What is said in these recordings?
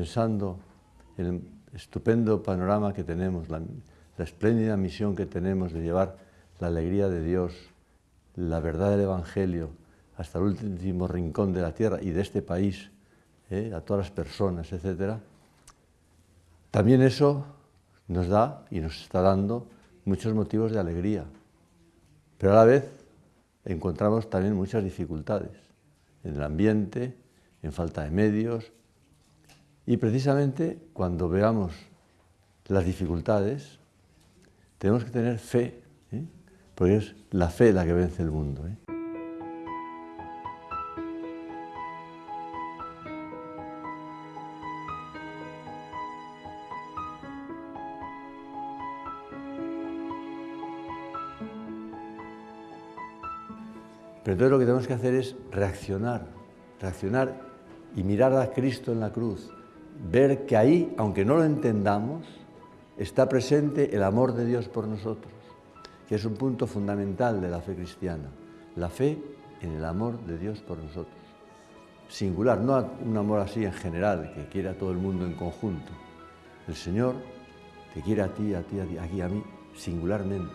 pensando en el estupendo panorama que tenemos, la, espléndida misión que tenemos de llevar la alegría de Dios, la verdad del Evangelio hasta el último rincón de la tierra y de este país, ¿eh? a todas las personas, etc., también eso nos da y nos está dando muchos motivos de alegría. Pero a la vez encontramos también muchas dificultades en el ambiente, en falta de medios, y precisamente cuando veamos las dificultades, tenemos que tener fe, ¿eh? porque es la fe la que vence el mundo. ¿eh? Pero entonces lo que tenemos que hacer es reaccionar, reaccionar y mirar a Cristo en la cruz, ver que ahí, aunque no lo entendamos, está presente el amor de Dios por nosotros, que es un punto fundamental de la fe cristiana, la fe en el amor de Dios por nosotros. Singular, no un amor así en general, que quiere a todo el mundo en conjunto. El Señor te quiere a ti, a ti, a ti, aquí a mí, singularmente.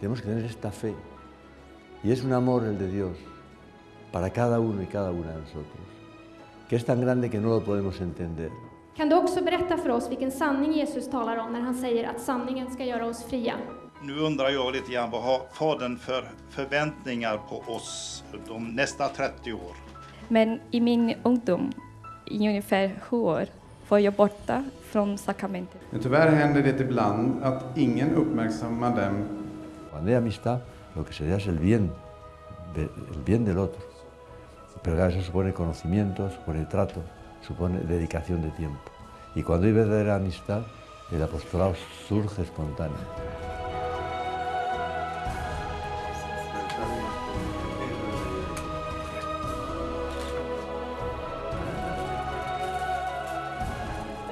Tenemos que tener esta fe, y es un amor el de Dios para cada uno y cada una de nosotros, que es tan grande que no lo podemos entender. Kan du också berätta för oss vilken sanning Jesus talar om när han säger att sanningen ska göra oss fria? Nu undrar jag lite grann vad har Fadern för förväntningar på oss de nästa 30 år? Men i min ungdom, i ungefär sju år, var jag borta från sakramentet. Men tyvärr händer det ibland att ingen uppmärksammar dem Cuando hay amistad, lo que se da es el bien, de- el bien del otro. Pero claro, eso supone conocimiento, supone trato, supone dedicación de tiempo. Y cuando hay verdadera amistad, el apostolado surge espontáneo.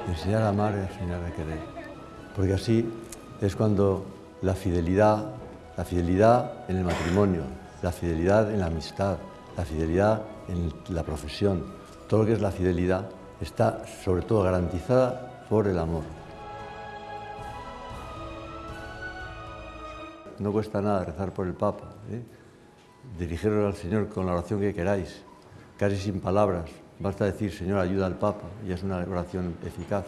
Enseñar a amar y enseñar a querer. Porque así es cuando la fidelidad, la fidelidad en el matrimonio, la fidelidad en la amistad, la fidelidad en la profesión, todo lo que es la fidelidad está sobre todo garantizada por el amor. No cuesta nada rezar por el Papa, ¿eh? dirigiros al Señor con la oración que queráis, casi sin palabras. Basta decir, Señor, ayuda al Papa, y es una oración eficaz.